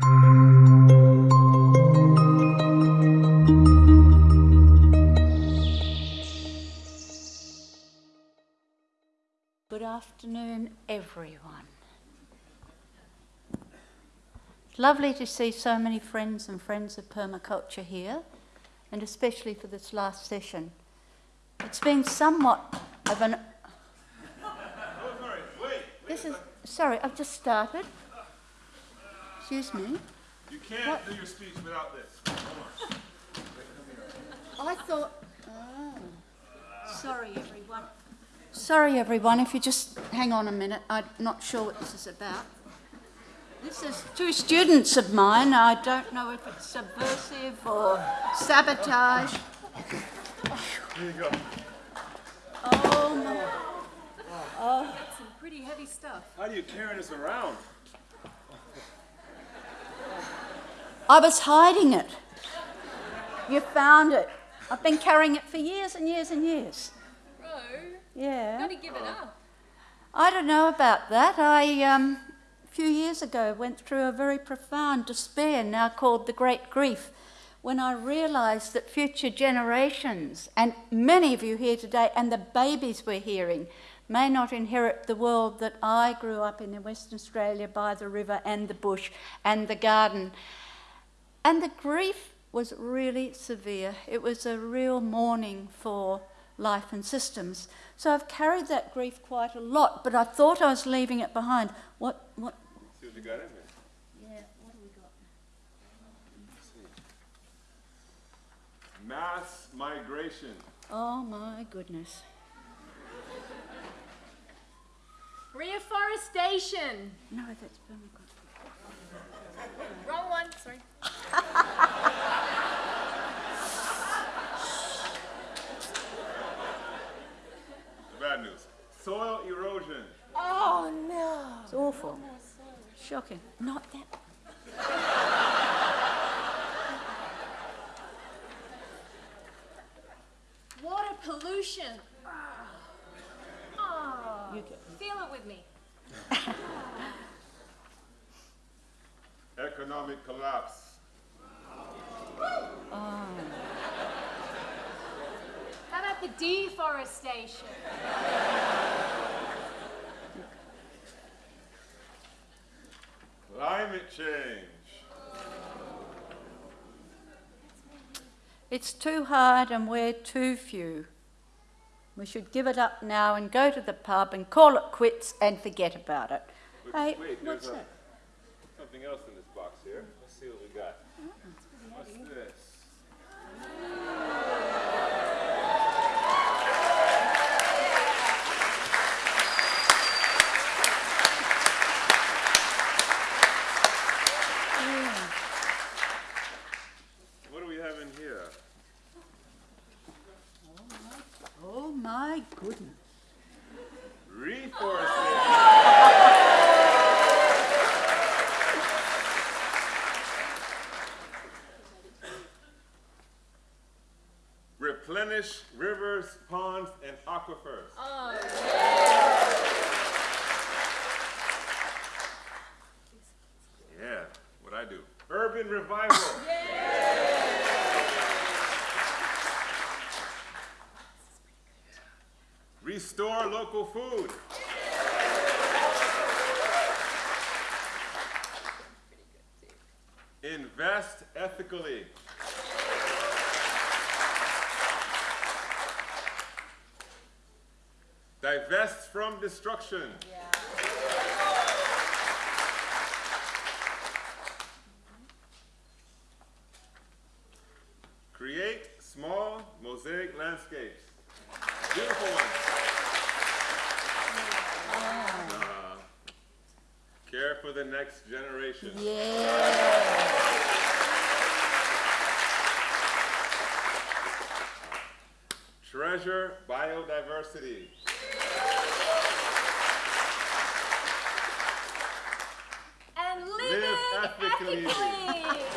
Good afternoon, everyone. Lovely to see so many friends and friends of permaculture here, and especially for this last session. It's been somewhat of an. This is. Sorry, I've just started. Excuse me. You can't do your speech without this. Oh, I thought. Oh. Sorry, everyone. Sorry, everyone. If you just hang on a minute, I'm not sure what this is about. This is two students of mine. I don't know if it's subversive or sabotage. Here you go. Oh my. Oh, Some pretty heavy stuff. How do you carry this around? I was hiding it. You found it. I've been carrying it for years and years and years. Bro, Yeah. gotta give it up. I don't know about that. I, um, a few years ago, went through a very profound despair, now called the Great Grief, when I realised that future generations, and many of you here today, and the babies we're hearing, may not inherit the world that I grew up in in Western Australia by the river and the bush and the garden. And the grief was really severe. It was a real mourning for life and systems. So I've carried that grief quite a lot, but I thought I was leaving it behind. What, what, See what you got in there. yeah, what have we got? Mass migration. Oh my goodness. Reforestation. No, that's permaculture. Wrong one. Sorry. The bad news. Soil erosion. Oh no. It's awful. Shocking. Not that. Water pollution. Oh. You get Feel it with me. Economic collapse. How about the deforestation? Climate change. It's too hard and we're too few. We should give it up now and go to the pub and call it quits and forget about it. Wait, Hey, wait, what's that? Something else in this box here. Let's see what we got. What's this? What do we have in here? Oh my goodness. Reforestation. Replenish rivers, ponds, and aquifers. Oh. Yeah, what I do. Urban revival. Restore local food. Invest ethically. Divest from destruction. Create small mosaic landscapes. Beautiful ones. Uh, care for the next generation. Yeah. Treasure biodiversity. And Live ethically. ethically.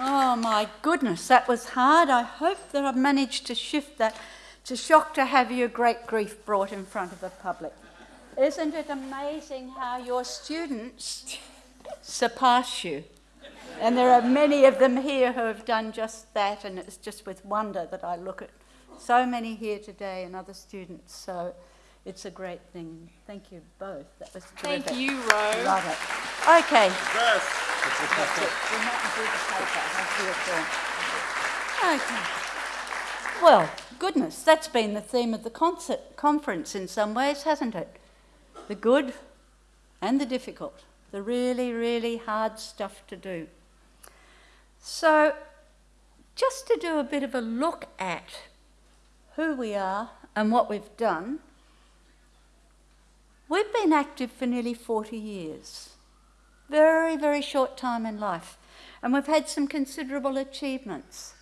Oh my goodness, that was hard. I hope that I've managed to shift that It's a shock to have your great grief brought in front of the public. Isn't it amazing how your students surpass you? And there are many of them here who have done just that, and it's just with wonder that I look at so many here today and other students. So it's a great thing. Thank you both. That was terrific. Thank you, Ro. Love it. Okay. Yes. It. We might do the paper. I'll it Okay. Well, goodness, that's been the theme of the concert, conference in some ways, hasn't it? The good and the difficult, the really, really hard stuff to do. So, just to do a bit of a look at who we are and what we've done, we've been active for nearly 40 years. Very, very short time in life. And we've had some considerable achievements.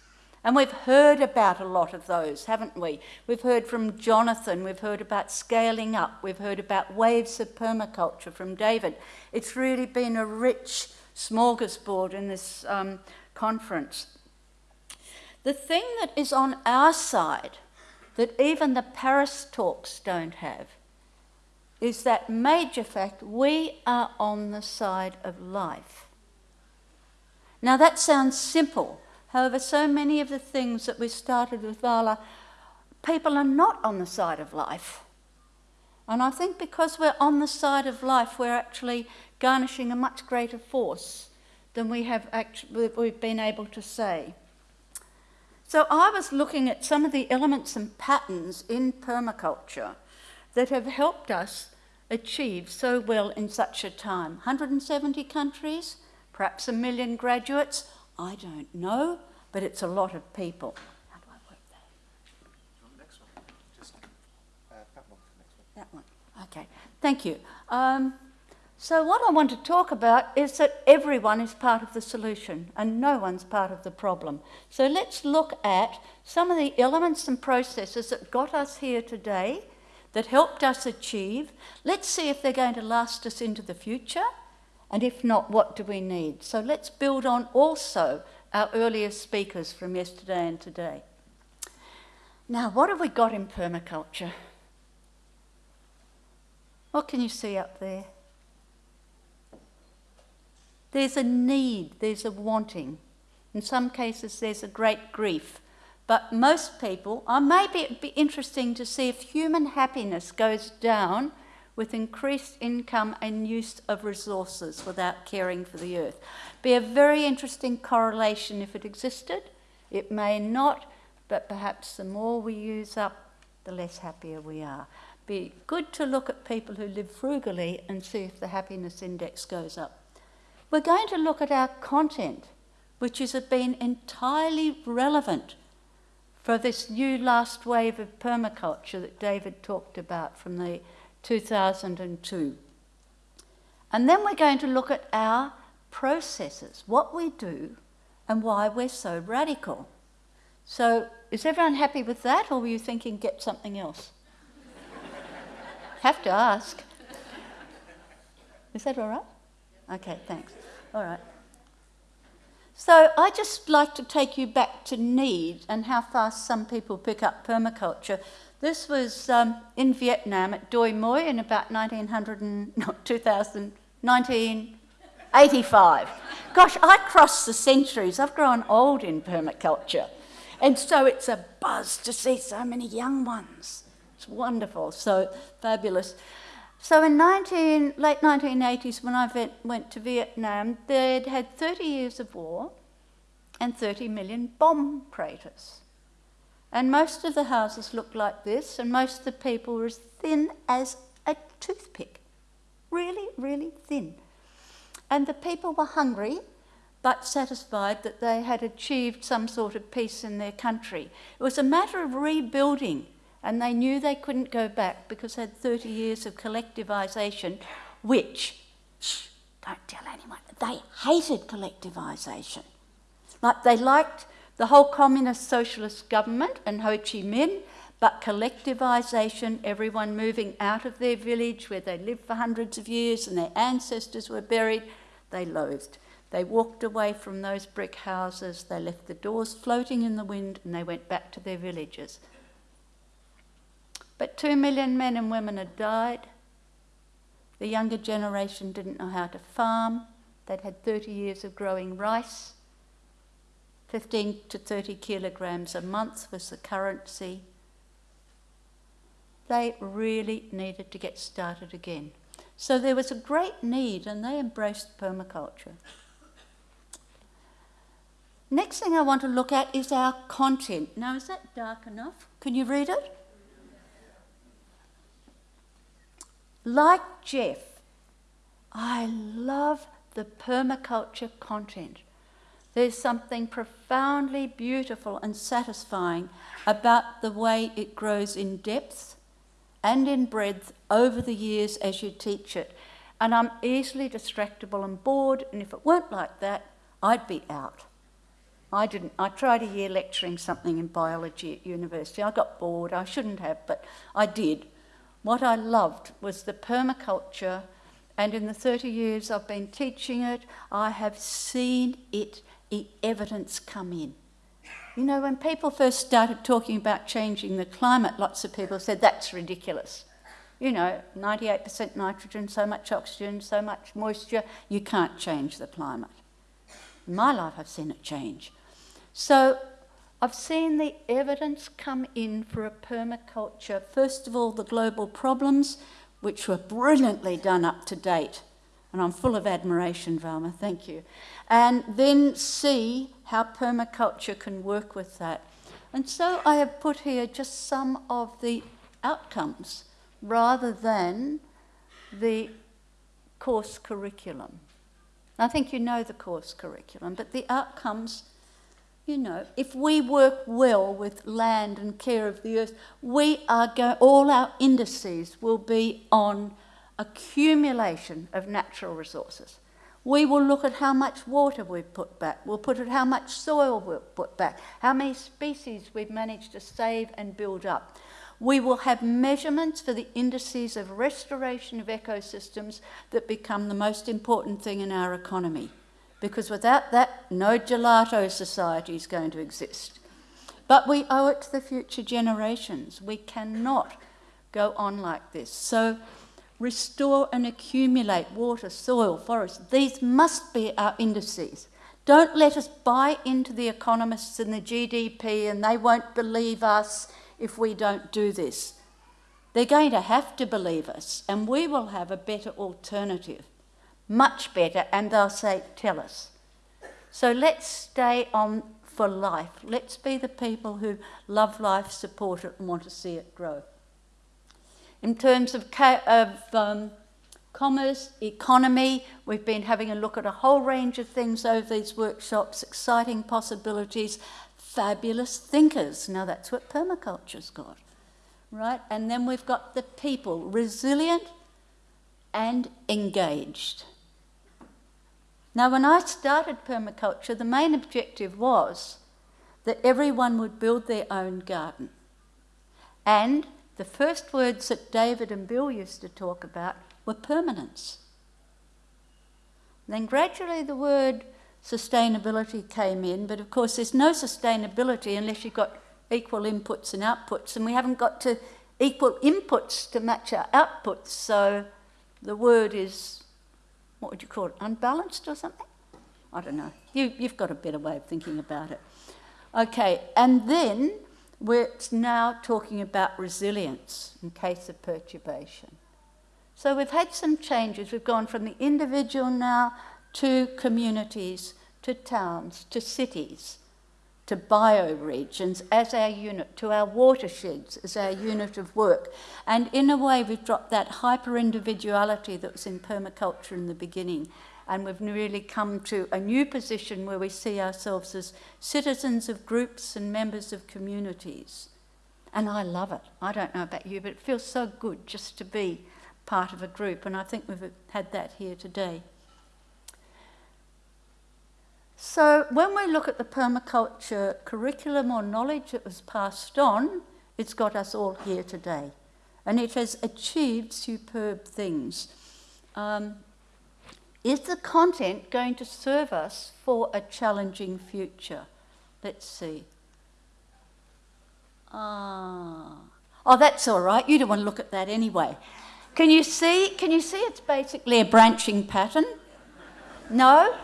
And we've heard about a lot of those, haven't we? We've heard from Jonathan, we've heard about scaling up, we've heard about waves of permaculture from David. It's really been a rich smorgasbord in this um, conference. The thing that is on our side, that even the Paris talks don't have, is that major fact we are on the side of life. Now that sounds simple. However, so many of the things that we started with Vala, people are not on the side of life. And I think because we're on the side of life, we're actually garnishing a much greater force than we have actually, we've been able to say. So I was looking at some of the elements and patterns in permaculture that have helped us achieve so well in such a time. 170 countries, perhaps a million graduates, I don't know, but it's a lot of people. How do I work that? Next one. Just uh, that one. That one. Okay, thank you. Um, so, what I want to talk about is that everyone is part of the solution and no one's part of the problem. So, let's look at some of the elements and processes that got us here today, that helped us achieve. Let's see if they're going to last us into the future, and if not, what do we need? So, let's build on also our earlier speakers from yesterday and today. Now, what have we got in permaculture? What can you see up there? There's a need, there's a wanting. In some cases, there's a great grief. But most people, or maybe it'd be interesting to see if human happiness goes down with increased income and use of resources without caring for the earth. Be a very interesting correlation if it existed. It may not, but perhaps the more we use up, the less happier we are. Be good to look at people who live frugally and see if the happiness index goes up. We're going to look at our content, which has been entirely relevant for this new last wave of permaculture that David talked about from the 2002. And then we're going to look at our processes, what we do and why we're so radical. So, is everyone happy with that, or were you thinking get something else? Have to ask. Is that all right? Okay, thanks. All right. So I just like to take you back to need and how fast some people pick up permaculture. This was um, in Vietnam at Doi Moi in about 1900 and, not 2000, 1985. Gosh, I crossed the centuries. I've grown old in permaculture. And so it's a buzz to see so many young ones. It's wonderful, so fabulous. So in 19, late 1980s, when I went, went to Vietnam, they'd had 30 years of war and 30 million bomb craters. And most of the houses looked like this, and most of the people were as thin as a toothpick. Really, really thin. And the people were hungry, but satisfied that they had achieved some sort of peace in their country. It was a matter of rebuilding, and they knew they couldn't go back because they had 30 years of collectivisation, which, shh, don't tell anyone, they hated collectivisation. Like they liked the whole communist socialist government and Ho Chi Minh, but collectivisation, everyone moving out of their village where they lived for hundreds of years and their ancestors were buried, they loathed. They walked away from those brick houses, they left the doors floating in the wind, and they went back to their villages. But two million men and women had died. The younger generation didn't know how to farm. They'd had 30 years of growing rice. 15 to 30 kilograms a month was the currency. They really needed to get started again. So there was a great need, and they embraced permaculture. Next thing I want to look at is our content. Now, is that dark enough? Can you read it? Like Jeff, I love the permaculture content. There's something profoundly beautiful and satisfying about the way it grows in depth and in breadth over the years as you teach it. And I'm easily distractible and bored, and if it weren't like that, I'd be out. I didn't. I tried a year lecturing something in biology at university. I got bored. I shouldn't have, but I did. What I loved was the permaculture, and in the 30 years I've been teaching it, I have seen it, evidence come in. You know, when people first started talking about changing the climate, lots of people said that's ridiculous. You know, 98% nitrogen, so much oxygen, so much moisture, you can't change the climate. In my life, I've seen it change. So I've seen the evidence come in for a permaculture. First of all, the global problems, which were brilliantly done up to date. And I'm full of admiration, Valma, thank you. And then see how permaculture can work with that. And so I have put here just some of the outcomes rather than the course curriculum. I think you know the course curriculum, but the outcomes you know, if we work well with land and care of the earth, we are all our indices will be on accumulation of natural resources. We will look at how much water we've put back. We'll put at how much soil we've put back, how many species we've managed to save and build up. We will have measurements for the indices of restoration of ecosystems that become the most important thing in our economy because without that, no gelato society is going to exist. But we owe it to the future generations. We cannot go on like this. So, restore and accumulate water, soil, forests. These must be our indices. Don't let us buy into the economists and the GDP and they won't believe us if we don't do this. They're going to have to believe us, and we will have a better alternative much better, and they'll say, Tell us. So let's stay on for life. Let's be the people who love life, support it, and want to see it grow. In terms of, of um, commerce, economy, we've been having a look at a whole range of things over these workshops, exciting possibilities, fabulous thinkers. Now that's what permaculture's got, right? And then we've got the people, resilient and engaged. Now, when I started permaculture, the main objective was that everyone would build their own garden. And the first words that David and Bill used to talk about were permanence. Then gradually the word sustainability came in, but of course there's no sustainability unless you've got equal inputs and outputs, and we haven't got to equal inputs to match our outputs, so the word is what would you call it, unbalanced or something? I don't know. You, you've got a better way of thinking about it. Okay, and then we're now talking about resilience in case of perturbation. So we've had some changes. We've gone from the individual now to communities, to towns, to cities to bioregions as our unit, to our watersheds as our unit of work. And in a way, we've dropped that hyper individuality that was in permaculture in the beginning. And we've really come to a new position where we see ourselves as citizens of groups and members of communities. And I love it. I don't know about you, but it feels so good just to be part of a group. And I think we've had that here today. So when we look at the permaculture curriculum or knowledge that was passed on, it's got us all here today. And it has achieved superb things. Um, is the content going to serve us for a challenging future? Let's see. Ah, Oh, that's all right. You don't want to look at that anyway. Can you see? Can you see it's basically a branching pattern? No?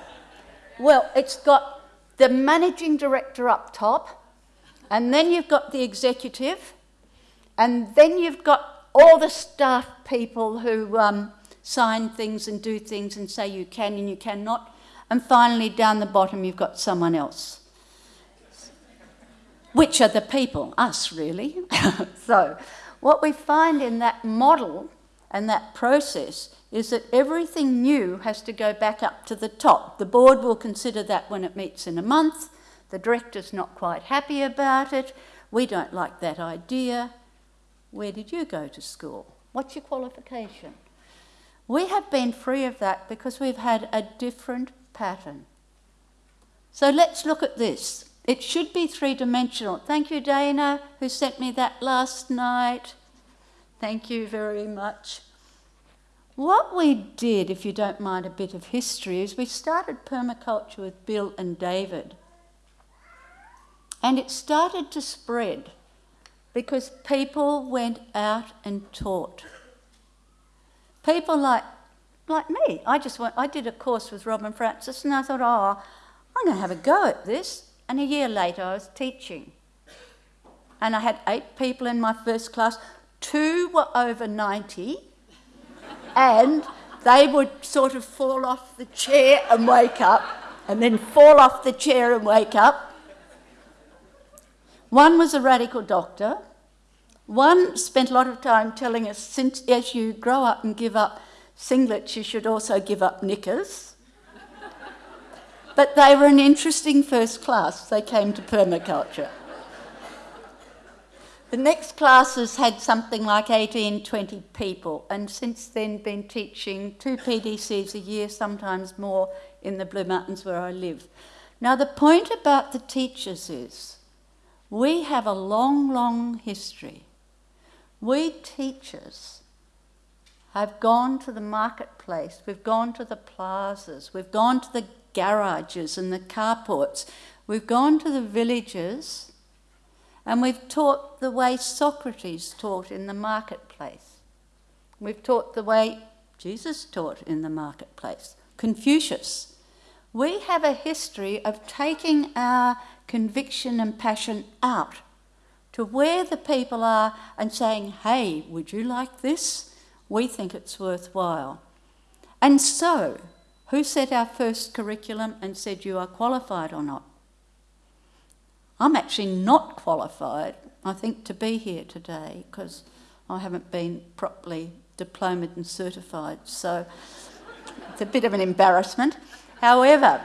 Well, it's got the managing director up top, and then you've got the executive, and then you've got all the staff people who um, sign things and do things and say you can and you cannot. And finally, down the bottom, you've got someone else. Which are the people? Us, really. so, what we find in that model and that process is that everything new has to go back up to the top. The board will consider that when it meets in a month. The director's not quite happy about it. We don't like that idea. Where did you go to school? What's your qualification? We have been free of that because we've had a different pattern. So let's look at this. It should be three dimensional. Thank you, Dana, who sent me that last night. Thank you very much. What we did, if you don't mind a bit of history, is we started permaculture with Bill and David. And it started to spread because people went out and taught. People like, like me. I just went, I did a course with Robyn Francis and I thought, oh, I'm going to have a go at this. And a year later, I was teaching. And I had eight people in my first class. Two were over 90 and they would sort of fall off the chair and wake up, and then fall off the chair and wake up. One was a radical doctor. One spent a lot of time telling us, since as you grow up and give up singlets, you should also give up knickers. but they were an interesting first class. They came to permaculture. The next classes had something like 18, 20 people, and since then been teaching two PDCs a year, sometimes more, in the Blue Mountains where I live. Now, the point about the teachers is we have a long, long history. We teachers have gone to the marketplace, we've gone to the plazas, we've gone to the garages and the carports, we've gone to the villages and we've taught the way Socrates taught in the marketplace. We've taught the way Jesus taught in the marketplace. Confucius. We have a history of taking our conviction and passion out to where the people are and saying, hey, would you like this? We think it's worthwhile. And so, who set our first curriculum and said you are qualified or not? I'm actually not qualified, I think, to be here today because I haven't been properly diplomaed and certified. So it's a bit of an embarrassment. However,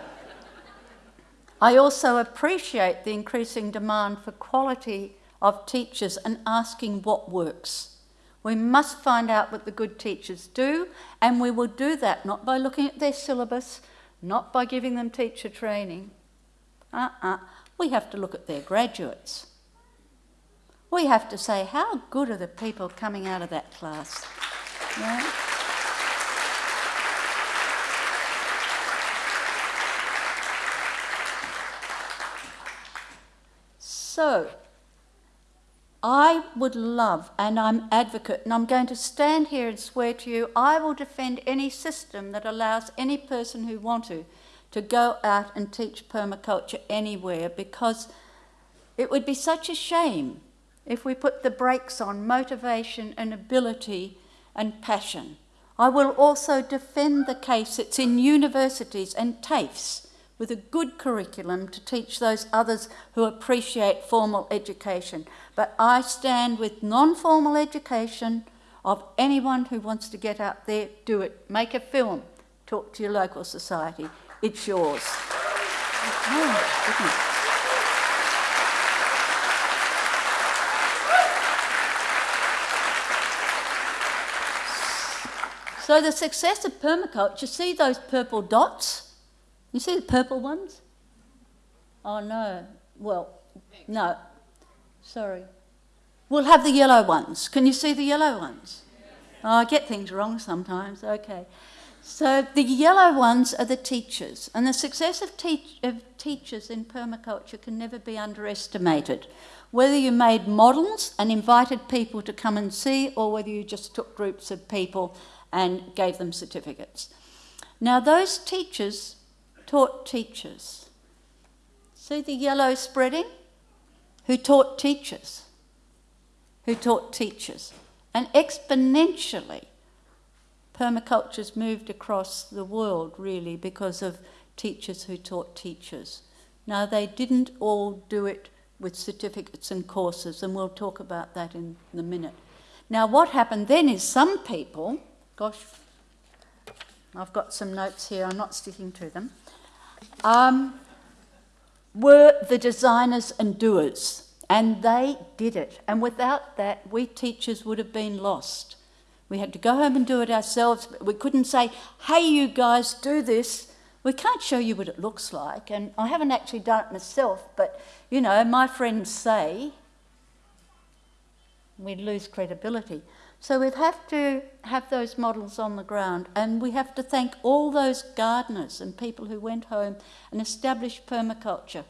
I also appreciate the increasing demand for quality of teachers and asking what works. We must find out what the good teachers do, and we will do that not by looking at their syllabus, not by giving them teacher training. Uh-uh we have to look at their graduates. We have to say, how good are the people coming out of that class? Yeah? So, I would love, and I'm advocate, and I'm going to stand here and swear to you, I will defend any system that allows any person who want to to go out and teach permaculture anywhere because it would be such a shame if we put the brakes on motivation and ability and passion. I will also defend the case it's in universities and TAFEs with a good curriculum to teach those others who appreciate formal education. But I stand with non-formal education of anyone who wants to get out there, do it. Make a film, talk to your local society. It's yours. Oh, So the success of permaculture, you see those purple dots? You see the purple ones? Oh no, well, no, sorry. We'll have the yellow ones. Can you see the yellow ones? Oh, I get things wrong sometimes, okay. So the yellow ones are the teachers, and the success of, teach- of teachers in permaculture can never be underestimated. Whether you made models and invited people to come and see, or whether you just took groups of people and gave them certificates. Now, those teachers taught teachers. See the yellow spreading? Who taught teachers? Who taught teachers? And exponentially, permaculture's moved across the world really because of teachers who taught teachers. Now, they didn't all do it with certificates and courses, and we'll talk about that in a minute. Now, what happened then is some people, gosh, I've got some notes here, I'm not sticking to them, um, were the designers and doers, and they did it. And without that, we teachers would have been lost. We had to go home and do it ourselves. We couldn't say, hey, you guys, do this. We can't show you what it looks like. And I haven't actually done it myself, but, you know, my friends say we'd lose credibility. So we have to have those models on the ground, and we have to thank all those gardeners and people who went home and established permaculture,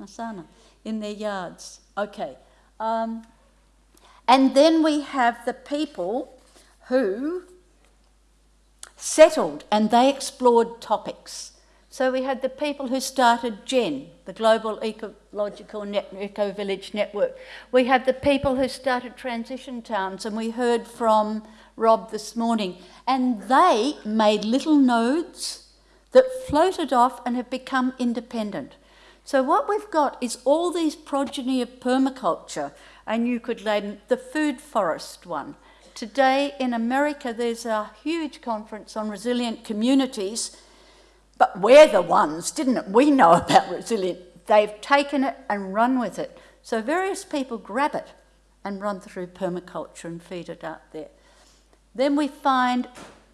Masana, in their yards. Okay. Um, and then we have the people who settled and they explored topics. So we had the people who started GEN, the Global Ecological Net- Eco Village Network. We had the people who started Transition Towns, and we heard from Rob this morning. And they made little nodes that floated off and have become independent. So what we've got is all these progeny of permaculture, and you could name the food forest one. Today in America, there's a huge conference on resilient communities, but we're the ones, didn't it? We know about resilient. They've taken it and run with it. So various people grab it and run through permaculture and feed it out there. Then we find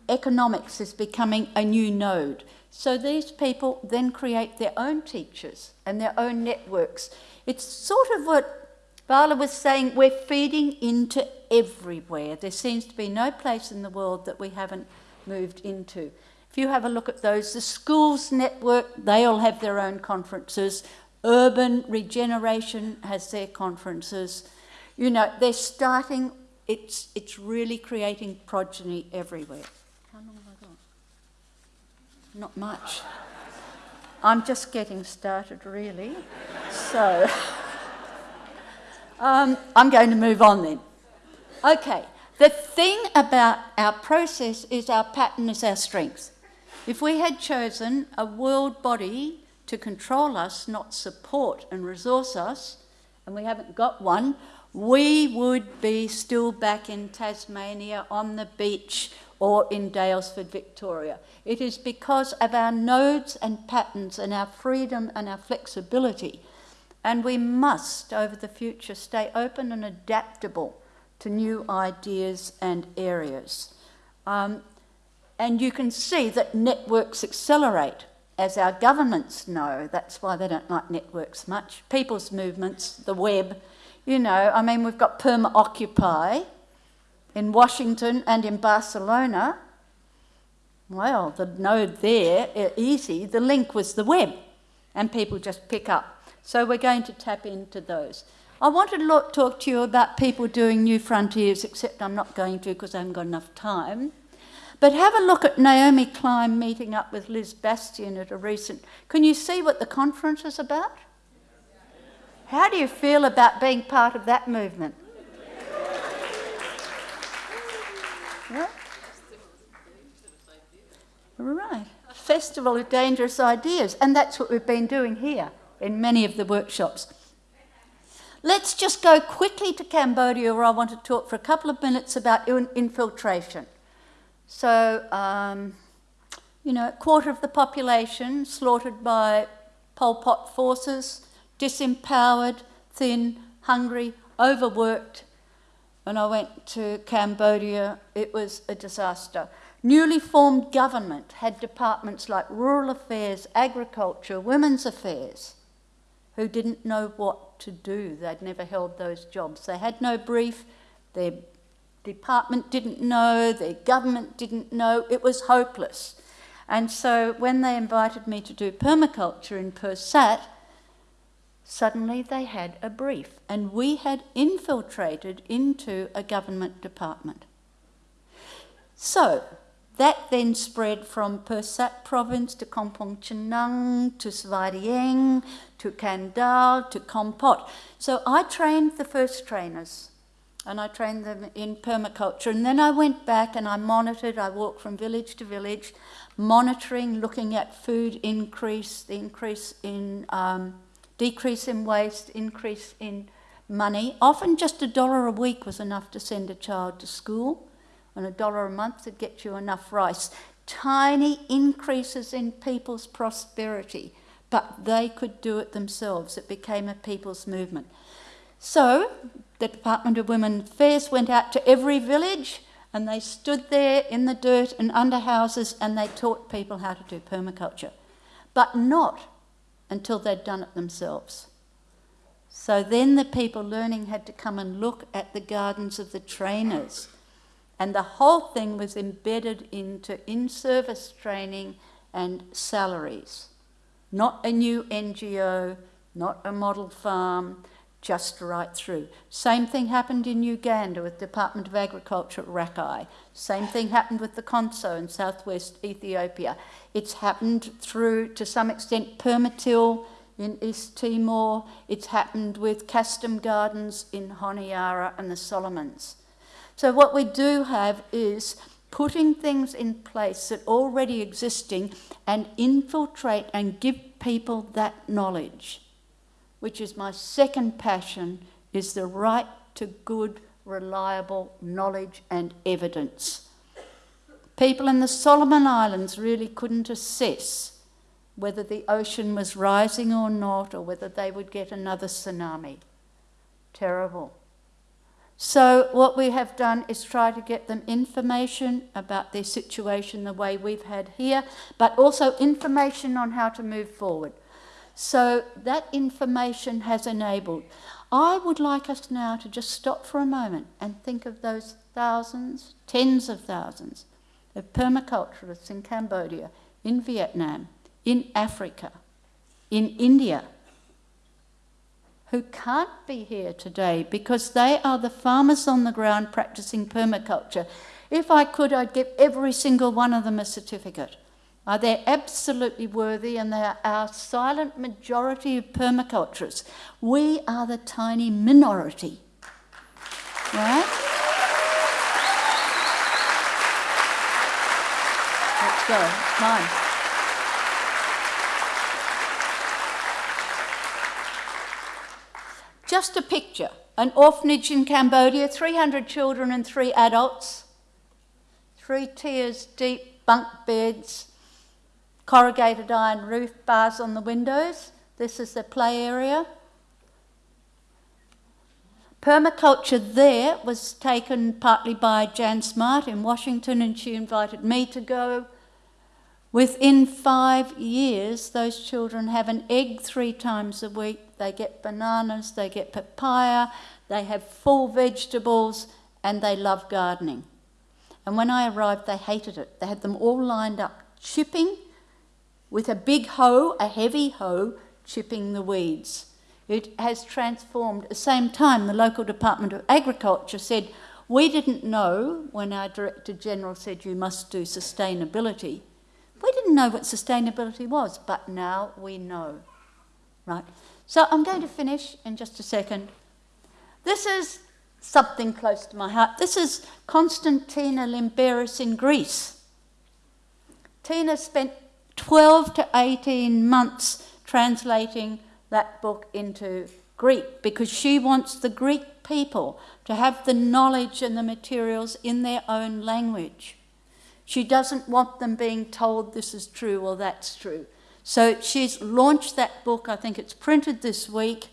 economics is becoming a new node. So these people then create their own teachers and their own networks. It's sort of what Vala was saying, we're feeding into everywhere. There seems to be no place in the world that we haven't moved into. If you have a look at those, the schools network, they all have their own conferences. Urban regeneration has their conferences. You know, they're starting, it's, it's really creating progeny everywhere. How long have I got? Not much. I'm just getting started, really. So, um, I'm going to move on then. Okay, the thing about our process is our pattern is our strength. If we had chosen a world body to control us, not support and resource us, and we haven't got one, we would be still back in Tasmania on the beach or in Daylesford, Victoria. It is because of our nodes and patterns and our freedom and our flexibility. And we must, over the future, stay open and adaptable to new ideas and areas. Um, and you can see that networks accelerate, as our governments know. That's why they don't like networks much. People's movements, the web, you know, I mean, we've got Perma Occupy in Washington and in Barcelona. Well, the node there, easy, the link was the web, and people just pick up. So we're going to tap into those. I wanted to talk to you about people doing new frontiers, except I'm not going to because I haven't got enough time. But have a look at Naomi Klein meeting up with Liz Bastian at a recent. Can you see what the conference is about? How do you feel about being part of that movement? Yeah? Right. Festival of Dangerous Ideas. And that's what we've been doing here in many of the workshops. Let's just go quickly to Cambodia, where I want to talk for a couple of minutes about infiltration. So, um, you know, a quarter of the population slaughtered by Pol Pot forces, disempowered, thin, hungry, overworked. When I went to Cambodia, it was a disaster. Newly formed government had departments like rural affairs, agriculture, women's affairs, who didn't know what to do. They'd never held those jobs. They had no brief. Their department didn't know, their government didn't know, it was hopeless. And so when they invited me to do permaculture in Pursat, suddenly they had a brief, and we had infiltrated into a government department. So that then spread from Pursat province to Kampong Chhnang to Svay Rieng to Kandal to Kampot. So I trained the first trainers and I trained them in permaculture. And then I went back and I monitored, I walked from village to village, monitoring, looking at food increase, the increase in, um, decrease in waste, increase in money. Often just a dollar a week was enough to send a child to school and a dollar a month to get you enough rice. Tiny increases in people's prosperity, but they could do it themselves. It became a people's movement. So the Department of Women Affairs went out to every village and they stood there in the dirt and under houses and they taught people how to do permaculture, but not until they'd done it themselves. So then the people learning had to come and look at the gardens of the trainers and the whole thing was embedded into in service training and salaries. Not a new NGO, not a model farm, just right through. Same thing happened in Uganda with Department of Agriculture at Rakai. Same thing happened with the Konso in southwest Ethiopia. It's happened through, to some extent, Permatil in East Timor. It's happened with Kastom Gardens in Honiara and the Solomons. So what we do have is putting things in place that already existing and infiltrate and give people that knowledge, which is my second passion, is the right to good, reliable knowledge and evidence. People in the Solomon Islands really couldn't assess whether the ocean was rising or not, or whether they would get another tsunami. Terrible. So, what we have done is try to get them information about their situation the way we've had here, but also information on how to move forward. So, that information has enabled. I would like us now to just stop for a moment and think of those thousands, tens of thousands of permaculturists in Cambodia, in Vietnam, in Africa, in India, who can't be here today because they are the farmers on the ground practicing permaculture. If I could, I'd give every single one of them a certificate. Uh, they're absolutely worthy and they are our silent majority of permaculturists. We are the tiny minority. Right? Let's go. Mine. Just a picture. An orphanage in Cambodia, 300 children and three adults, three tiers deep bunk beds, corrugated iron roof, bars on the windows. This is the play area. Permaculture there was taken partly by Jan Smart in Washington, and she invited me to go. Within five years, those children have an egg three times a week. They get bananas, they get papaya, they have full vegetables, and they love gardening. And when I arrived, they hated it. They had them all lined up, chipping with a big hoe, a heavy hoe, chipping the weeds. It has transformed. At the same time, the local Department of Agriculture said, We didn't know when our Director General said you must do sustainability we didn't know what sustainability was, but now we know. Right? So I'm going to finish in just a second. This is something close to my heart. This is Constantina Limberis in Greece. Tina spent 12 to 18 months translating that book into Greek because she wants the Greek people to have the knowledge and the materials in their own language. She doesn't want them being told this is true or that's true. So she's launched that book. I think it's printed this week,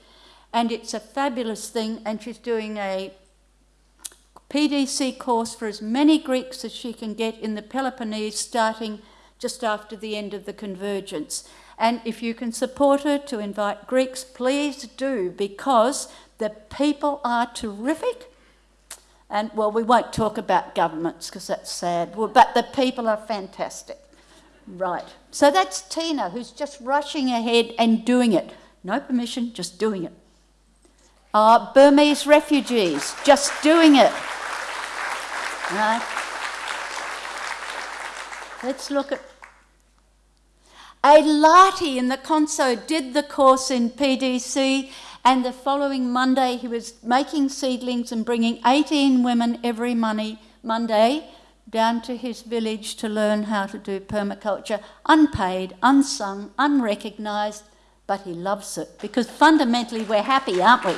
and it's a fabulous thing. And she's doing a PDC course for as many Greeks as she can get in the Peloponnese, starting just after the end of the convergence. And if you can support her to invite Greeks, please do, because the people are terrific and well, we won't talk about governments because that's sad, but the people are fantastic. Right. So that's Tina, who's just rushing ahead and doing it. No permission, just doing it. Uh, Burmese refugees, just doing it. Right. Let's look at. A Lati in the Konso did the course in PDC, and the following Monday he was making seedlings and bringing 18 women every money, Monday down to his village to learn how to do permaculture, unpaid, unsung, unrecognised, but he loves it because fundamentally we're happy, aren't we?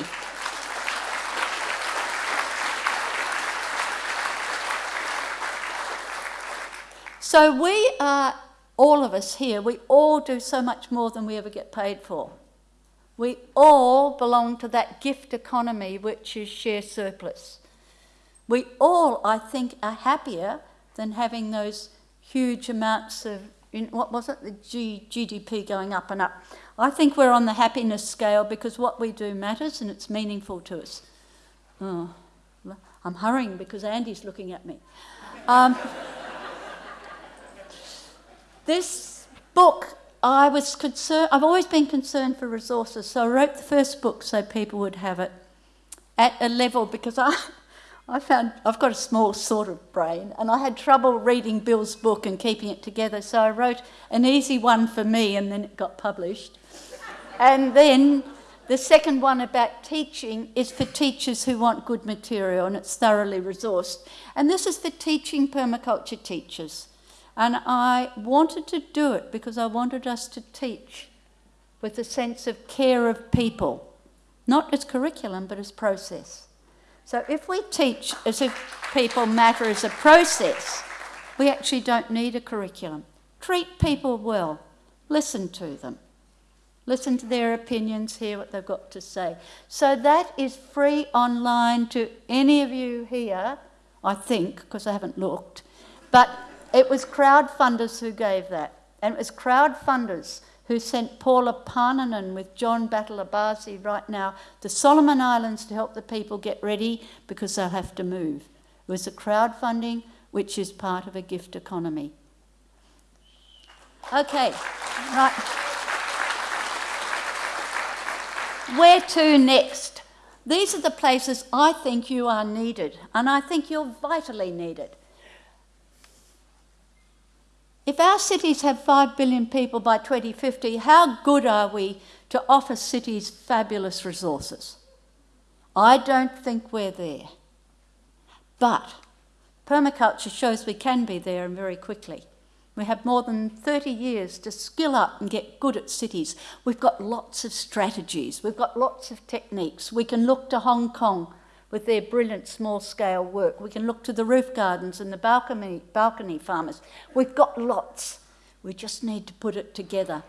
So we are, all of us here, we all do so much more than we ever get paid for. We all belong to that gift economy which is share surplus. We all, I think, are happier than having those huge amounts of, what was it, the G, GDP going up and up. I think we're on the happiness scale because what we do matters and it's meaningful to us. Oh, I'm hurrying because Andy's looking at me. Um, this book, I was concerned, I've always been concerned for resources, so I wrote the first book so people would have it at a level because I, I found I've got a small sort of brain and I had trouble reading Bill's book and keeping it together, so I wrote an easy one for me and then it got published. and then the second one about teaching is for teachers who want good material and it's thoroughly resourced. And this is for teaching permaculture teachers. And I wanted to do it because I wanted us to teach with a sense of care of people, not as curriculum, but as process. So if we teach as if people matter as a process, we actually don't need a curriculum. Treat people well, listen to them. Listen to their opinions, hear what they've got to say. So that is free online to any of you here, I think, because I haven't looked. But it was crowdfunders who gave that. And it was crowdfunders who sent Paula Parnanen with John Batalabasi right now to Solomon Islands to help the people get ready because they'll have to move. It was a crowdfunding which is part of a gift economy. Okay, right. Where to next? These are the places I think you are needed, and I think you're vitally needed. If our cities have 5 billion people by 2050, how good are we to offer cities fabulous resources? I don't think we're there. But permaculture shows we can be there and very quickly. We have more than 30 years to skill up and get good at cities. We've got lots of strategies, we've got lots of techniques. We can look to Hong Kong with their brilliant small scale work. We can look to the roof gardens and the balcony, balcony farmers. We've got lots. We just need to put it together.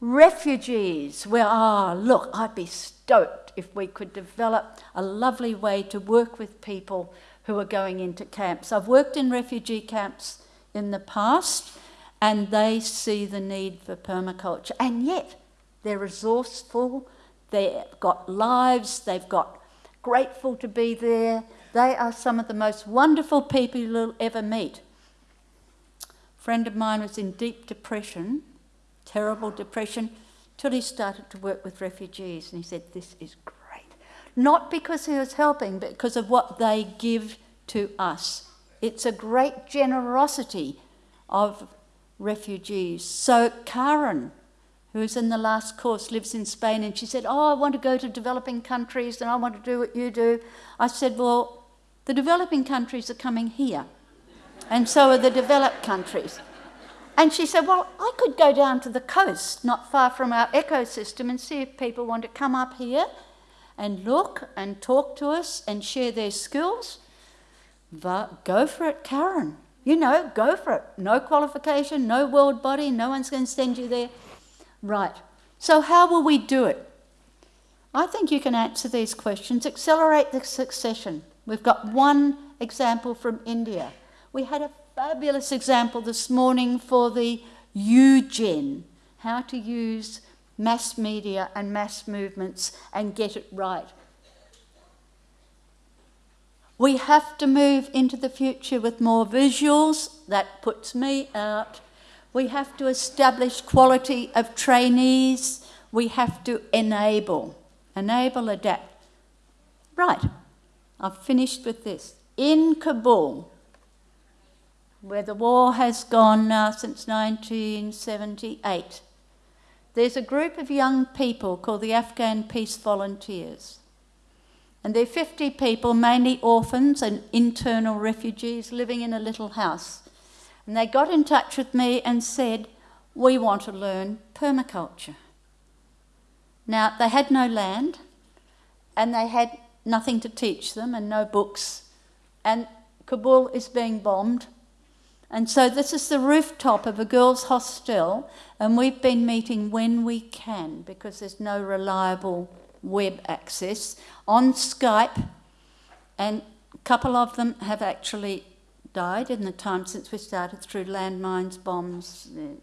Refugees, well, ah, oh, look, I'd be stoked if we could develop a lovely way to work with people who are going into camps. I've worked in refugee camps in the past and they see the need for permaculture and yet they're resourceful, they've got lives, they've got grateful to be there. They are some of the most wonderful people you'll ever meet. A friend of mine was in deep depression, terrible depression, till he started to work with refugees and he said, This is great. Not because he was helping, but because of what they give to us. It's a great generosity of refugees. So, Karen, who is in the last course, lives in Spain, and she said, Oh, I want to go to developing countries and I want to do what you do. I said, Well, the developing countries are coming here, and so are the developed countries. And she said, Well, I could go down to the coast, not far from our ecosystem, and see if people want to come up here and look and talk to us and share their skills. But go for it, Karen. You know, go for it. No qualification, no world body, no one's going to send you there. Right. So, how will we do it? I think you can answer these questions. Accelerate the succession. We've got one example from India. We had a fabulous example this morning for the UGen, how to use mass media and mass movements and get it right. We have to move into the future with more visuals. That puts me out. We have to establish quality of trainees. We have to enable, enable, adapt. Right, I've finished with this. In Kabul, where the war has gone now since 1978, there's a group of young people called the Afghan Peace Volunteers. And they're 50 people, mainly orphans and internal refugees, living in a little house. And they got in touch with me and said, We want to learn permaculture. Now, they had no land and they had nothing to teach them and no books. And Kabul is being bombed. And so, this is the rooftop of a girls' hostel, and we've been meeting when we can because there's no reliable web access on Skype. And a couple of them have actually died in the time since we started through landmines, bombs. Uh,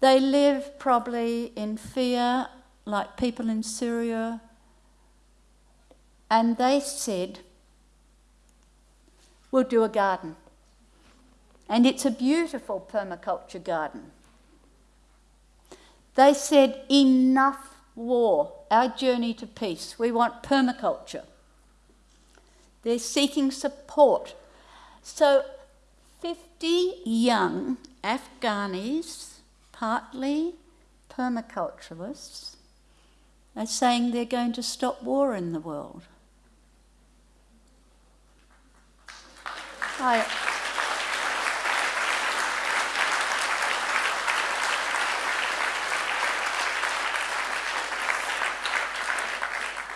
they live probably in fear, like people in Syria. And they said, We'll do a garden. And it's a beautiful permaculture garden. They said, Enough war, our journey to peace. We want permaculture. They're seeking support so 50 young Afghanis, partly permaculturalists, are saying they're going to stop war in the world. I,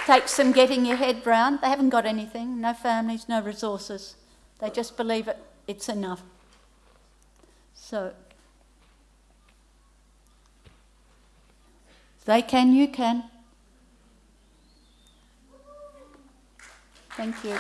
takes some getting your head round. They haven't got anything, no families, no resources. They just believe it, it's enough. So, they can, you can. Thank you.